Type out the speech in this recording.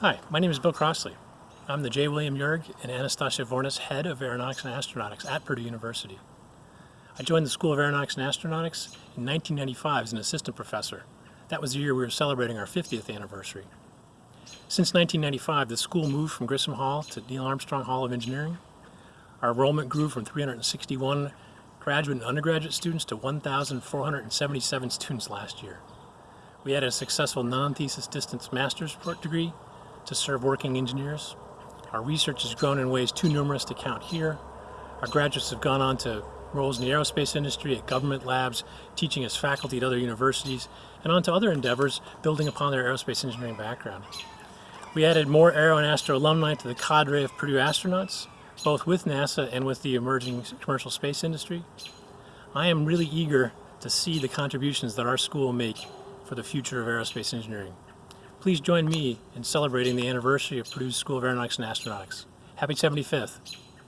Hi, my name is Bill Crossley. I'm the J. William Uhrig and Anastasia Vournas Head of Aeronautics and Astronautics at Purdue University. I joined the School of Aeronautics and Astronautics in 1995 as an assistant professor. That was the year we were celebrating our 50th anniversary. Since 1995, the school moved from Grissom Hall to Neil Armstrong Hall of Engineering. Our enrollment grew from 361 graduate and undergraduate students to 1,477 students last year. We had a successful non-thesis distance master's degree to serve working engineers. Our research has grown in ways too numerous to count here. Our graduates have gone on to roles in the aerospace industry, at government labs, teaching as faculty at other universities, and on to other endeavors building upon their aerospace engineering background. We added more Aero and Astro alumni to the cadre of Purdue astronauts, both with NASA and with the emerging commercial space industry. I am really eager to see the contributions that our school will make for the future of aerospace engineering. Please join me in celebrating the anniversary of Purdue's School of Aeronautics and Astronautics. Happy 75th.